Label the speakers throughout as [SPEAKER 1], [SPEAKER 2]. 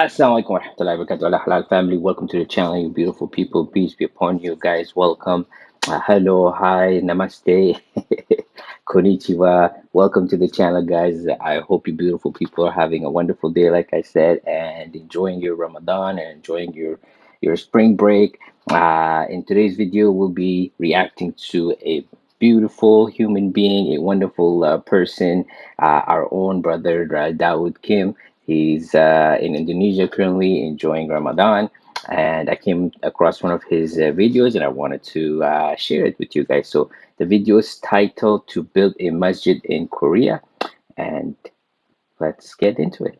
[SPEAKER 1] Assalamualaikum warahmatullahi wabarakatuh. Halal family, welcome to the channel, you beautiful people. Peace be upon you guys. Welcome. Uh, hello, hi, namaste, konnichiwa. Welcome to the channel, guys. I hope you beautiful people are having a wonderful day, like I said, and enjoying your Ramadan and enjoying your your spring break. Uh, in today's video, we'll be reacting to a beautiful human being, a wonderful uh, person, uh, our own brother uh, Dawood Kim. He's uh, in Indonesia currently enjoying Ramadan. And I came across one of his uh, videos and I wanted to uh, share it with you guys. So the video is titled To Build a Masjid in Korea. And let's get into it.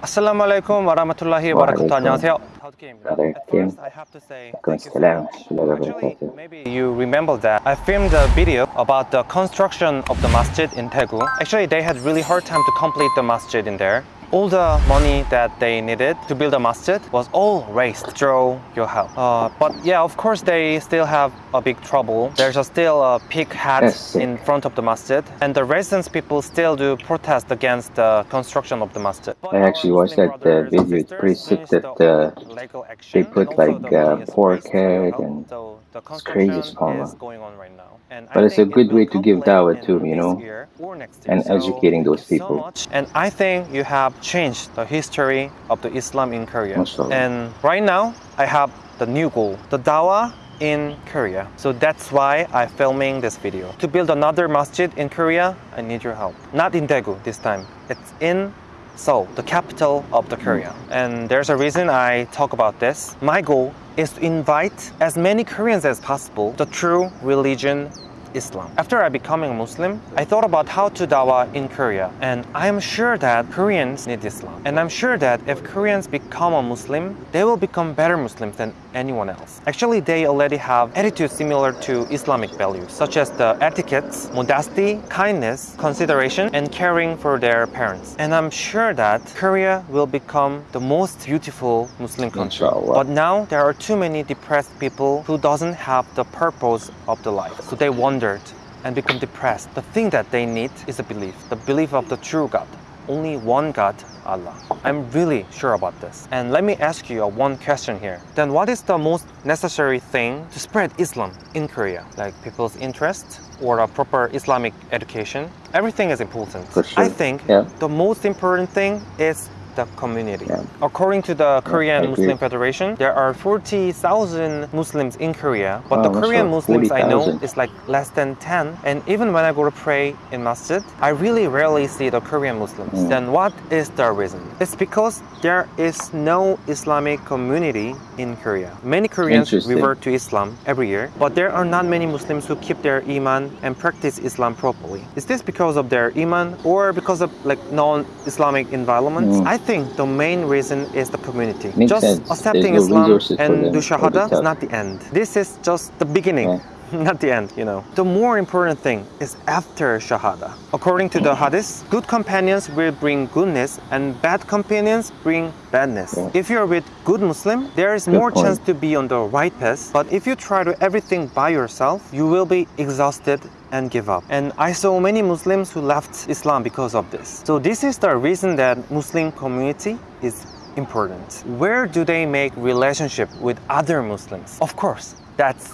[SPEAKER 2] Assalamu alaikum warahmatullahi wabarakatuh.
[SPEAKER 1] Waalaikum.
[SPEAKER 2] 안녕하세요. 다우드킴입니다.
[SPEAKER 1] Brother
[SPEAKER 2] At
[SPEAKER 1] Kim.
[SPEAKER 2] first, I have to say
[SPEAKER 1] Alaikum
[SPEAKER 2] thank you so
[SPEAKER 1] salam.
[SPEAKER 2] much.
[SPEAKER 1] Shalom
[SPEAKER 2] Actually,
[SPEAKER 1] barakatuh.
[SPEAKER 2] maybe you remember that I filmed a video about the construction of the masjid in Daegu. Actually, they had really hard time to complete the masjid in there. All the money that they needed to build a masjid was all raised through your help. Uh, but yeah, of course, they still have a big trouble. There's a still a pig hat in front of the masjid, and the residents people still do protest against the construction of the masjid. But
[SPEAKER 1] I actually watched
[SPEAKER 2] Muslim
[SPEAKER 1] that, uh, video. It's pretty sick that, uh,
[SPEAKER 2] whole legal action,
[SPEAKER 1] they put, like, uh, pork head and
[SPEAKER 2] The
[SPEAKER 1] it's crazy,
[SPEAKER 2] is going on right now. And I
[SPEAKER 1] But it's a good way to give dawah too, you know,
[SPEAKER 2] year next year.
[SPEAKER 1] and
[SPEAKER 2] So
[SPEAKER 1] educating those
[SPEAKER 2] you so
[SPEAKER 1] people.
[SPEAKER 2] And I think you have changed the history of the Islam in Korea.
[SPEAKER 1] Mashallah.
[SPEAKER 2] And right now, I have the new goal, the dawah in Korea. So that's why I'm filming this video. To build another masjid in Korea, I need your help. Not in Daegu this time. It's in Seoul, the capital of the Korea. Hmm. And there's a reason I talk about this. My goal is to invite as many Koreans as possible the true religion Islam. After I becoming a Muslim, I thought about how to dawah in Korea, and I am sure that Koreans need Islam. And I'm sure that if Koreans become a Muslim, they will become better Muslims than anyone else. Actually, they already have attitudes similar to Islamic values, such as the etiquettes, modesty, kindness, consideration, and caring for their parents. And I'm sure that Korea will become the most beautiful Muslim country.
[SPEAKER 1] Inshallah.
[SPEAKER 2] But now there are too many depressed people who doesn't have the purpose of the life. So they wondered and become depressed. The thing that they need is a belief, the belief of the true God. Only one God, Allah. I'm really sure about this. And let me ask you a one question here. Then what is the most necessary thing to spread Islam in Korea? Like people's interest or a proper Islamic education? Everything is important.
[SPEAKER 1] Sure.
[SPEAKER 2] I think
[SPEAKER 1] Yeah.
[SPEAKER 2] the most important thing is the community.
[SPEAKER 1] Yeah.
[SPEAKER 2] According to the Korean Muslim Federation, there are 40,000 Muslims in Korea, but
[SPEAKER 1] Oh,
[SPEAKER 2] the Korean
[SPEAKER 1] mashallah,
[SPEAKER 2] Muslims I know is like less than 10. And even when I go to pray in masjid, I really rarely see the Korean Muslims.
[SPEAKER 1] Mm.
[SPEAKER 2] Then what is the reason? It's because there is no Islamic community in Korea. Many Koreans revert to Islam every year, but there are not many Muslims who keep their iman and practice Islam properly. Is this because of their iman or because of like non-Islamic environments?
[SPEAKER 1] Mm.
[SPEAKER 2] I think the main reason is the community.
[SPEAKER 1] Makes
[SPEAKER 2] just
[SPEAKER 1] sense.
[SPEAKER 2] accepting
[SPEAKER 1] no
[SPEAKER 2] Islam and do
[SPEAKER 1] the
[SPEAKER 2] shahada is not the end. This is just the beginning.
[SPEAKER 1] Yeah.
[SPEAKER 2] Not the end, you know. The more important thing is after Shahada. According to the Hadith, good companions will bring goodness and bad companions bring badness.
[SPEAKER 1] Yeah.
[SPEAKER 2] If you're with good Muslim, there is
[SPEAKER 1] Good
[SPEAKER 2] more
[SPEAKER 1] point.
[SPEAKER 2] chance to be on the right path. But if you try to everything by yourself, you will be exhausted and give up. And I saw many Muslims who left Islam because of this. So this is the reason that Muslim community is important. Where do they make relationship with other Muslims? Of course, that's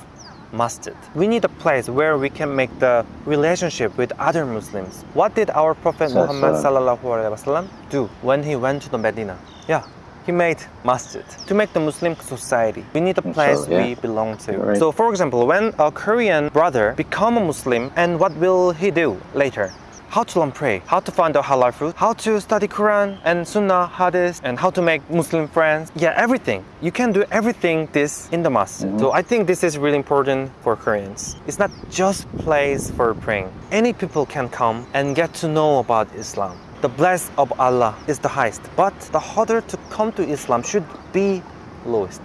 [SPEAKER 2] masjid. We need a place where we can make the relationship with other Muslims. What did our Prophet Muhammad
[SPEAKER 1] salam.
[SPEAKER 2] sallallahu alaihi wasallam do when he went to the Medina? Yeah, he made masjid to make the Muslim society. We need a place
[SPEAKER 1] Inshallah, yeah.
[SPEAKER 2] we belong to.
[SPEAKER 1] Right.
[SPEAKER 2] So, for example, when a Korean brother become a Muslim, and what will he do later? How to learn pray, how to find out halal food, how to study Quran and Sunnah, Hadith, and how to make Muslim friends. Yeah, everything. You can do everything this in the masjid. Mm-hmm. So I think this is really important for Koreans. It's not just place for praying. Any people can come and get to know about Islam. The bless of Allah is the highest, but the harder to come to Islam should be lowest.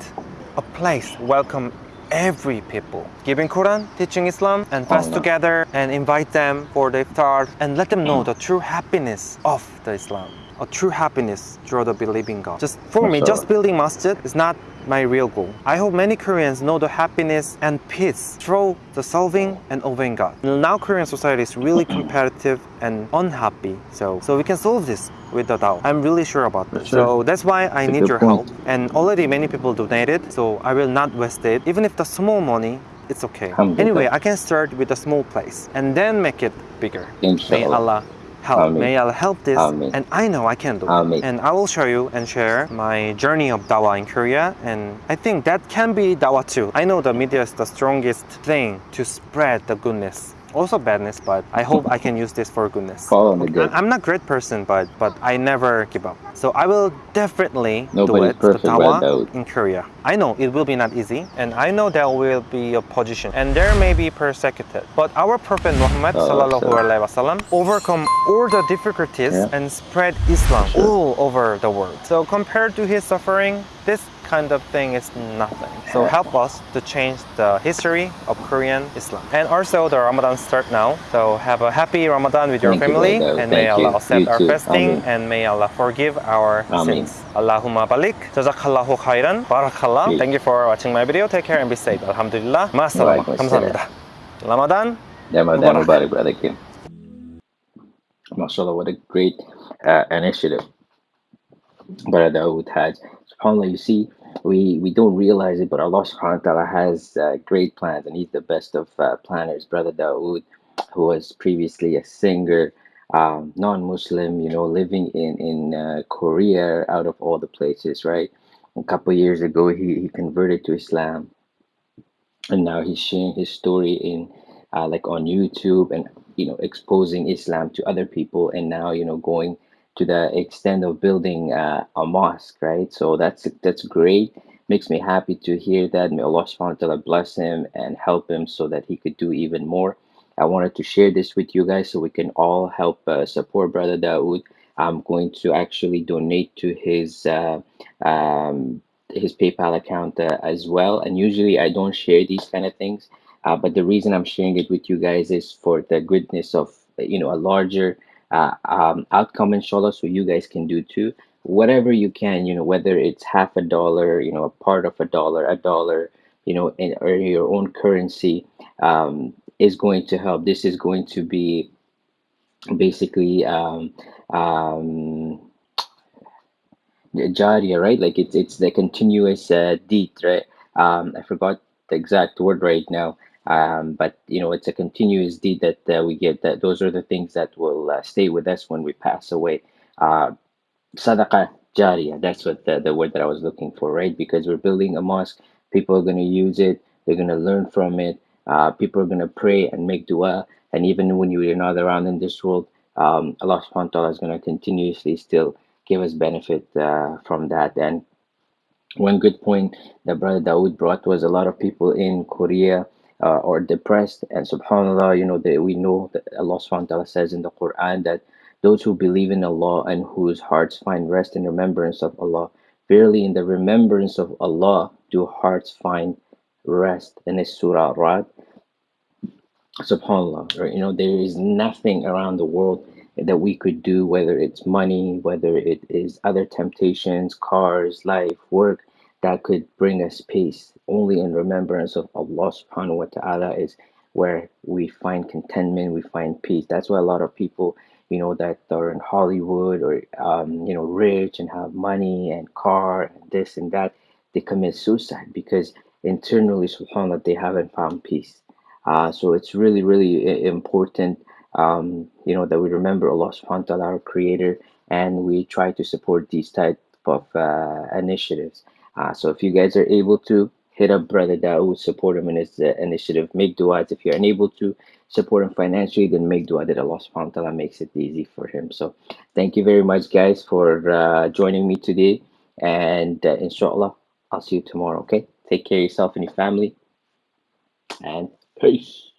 [SPEAKER 2] A place welcome every people. Giving Quran, teaching Islam, and fast
[SPEAKER 1] Allah.
[SPEAKER 2] together and invite them for the iftar and let them know mm. the true happiness of the Islam. A true happiness through the believing God. Just for me, just building masjid is not my real goal. I hope many Koreans know the happiness and peace through the solving and obeying God. Now Korean society is really competitive and unhappy. So, so we can solve this with the dawah. I'm really sure about this.
[SPEAKER 1] Sure.
[SPEAKER 2] So that's why I
[SPEAKER 1] That's
[SPEAKER 2] need your
[SPEAKER 1] point.
[SPEAKER 2] help. And already many people donated, so I will not waste it. Even if the small money, it's okay. Anyway, I can start with a small place and then make it bigger. May. Allah help.
[SPEAKER 1] Amen.
[SPEAKER 2] May Allah help this.
[SPEAKER 1] Amen.
[SPEAKER 2] And I know I can do
[SPEAKER 1] Amen.
[SPEAKER 2] it. And I will show you and share my journey of dawah in Korea. And I think that can be dawah too. I know the media is the strongest thing to spread the goodness. Also badness, but I hope I can use this for goodness.
[SPEAKER 1] Follow the good.
[SPEAKER 2] I'm not a great person, but but I never give up. So I will definitely
[SPEAKER 1] Nobody's
[SPEAKER 2] do it.
[SPEAKER 1] perfect,
[SPEAKER 2] in Korea. I know it will be not easy, and I know there will be a position, and there may be persecuted. But our Prophet Muhammad
[SPEAKER 1] Oh,
[SPEAKER 2] sallallahu alaihi wasallam overcome all the difficulties
[SPEAKER 1] Yeah.
[SPEAKER 2] and spread Islam
[SPEAKER 1] Sure.
[SPEAKER 2] all over the world. So compared to his suffering, this kind of thing is nothing. So help us to change the history of Korean Islam. And also the Ramadan start now. So have a happy Ramadan with your
[SPEAKER 1] Thank
[SPEAKER 2] family
[SPEAKER 1] you,
[SPEAKER 2] and
[SPEAKER 1] Thank may
[SPEAKER 2] Allah you. accept
[SPEAKER 1] you
[SPEAKER 2] our fasting
[SPEAKER 1] Amen.
[SPEAKER 2] and may Allah forgive our
[SPEAKER 1] Amen.
[SPEAKER 2] sins. Allahumma balik. Jazakallahu khairan. Barakallah. Thank you for watching my video. Take care and be safe. Alhamdulillah. Masalam. Kamsahamnida. Ramadan.
[SPEAKER 1] Ramadan
[SPEAKER 2] Mubarak,
[SPEAKER 1] brother Kim. MashaAllah, what a great uh, initiative. Brother Dawood has. SubhanAllah, you see, we, we don't realize it, but Allah subhanahu wa ta'ala has uh, great plans, and He's the best of uh, planners. Brother Dawood, who was previously a singer, um, non Muslim, you know, living in, in uh, Korea out of all the places, right? A couple years ago, he, he converted to Islam and now he's sharing his story in uh, like on YouTube and you know exposing Islam to other people and now you know going to the extent of building uh, a mosque right? So that's that's great. Makes me happy to hear that. May Allah subhanahu wa ta'ala bless him and help him so that he could do even more. I wanted to share this with you guys so we can all help uh, support brother Dawood. I'm going to actually donate to his uh, um, his PayPal account uh, as well. And usually I don't share these kind of things, uh, but the reason I'm sharing it with you guys is for the goodness of you know a larger uh, um, outcome, inshallah. So you guys can do too. Whatever you can, you know, whether it's half a dollar, you know, a part of a dollar, a dollar, you know, in or your own currency, um, is going to help. This is going to be basically um, um, Jariya, right? Like it's it's the continuous uh, deed, right? Um, I forgot the exact word right now. Um, but you know, it's a continuous deed that uh, we get. That those are the things that will uh, stay with us when we pass away. Uh, Jariyah, that's what the, the word that I was looking for, right? Because we're building a mosque, people are going to use it, they're going to learn from it, uh, people are going to pray and make dua, and even when you're not around in this world, um, Allah subhanahu wa ta'ala is going to continuously still give us benefit uh, from that. And one good point that Brother Dawood brought was a lot of people in Korea uh, are depressed, and subhanAllah, you know, that we know that Allah subhanahu says in the Quran that those who believe in Allah and whose hearts find rest in remembrance of Allah, verily in the remembrance of Allah do hearts find rest. In this Surah Rad, subhanallah right? you know there is nothing around the world that we could do whether it's money whether it is other temptations cars life work that could bring us peace only in remembrance of allah subhanahu wa ta'ala is where we find contentment we find peace that's why a lot of people you know that are in hollywood or um, you know rich and have money and car and this and that they commit suicide because internally subhanallah they haven't found peace uh, so it's really, really important, um, you know, that we remember Allah subhanahu wa ta'ala, our creator, and we try to support these type of uh, initiatives. Uh, so if you guys are able to hit up Brother Daoud, support him in his uh, initiative, make du'as. If you're unable to support him financially, then make dua that Allah subhanahu wa ta'ala makes it easy for him. So thank you very much, guys, for uh, joining me today. And uh, inshallah, I'll see you tomorrow, okay? Take care of yourself and your family and peace.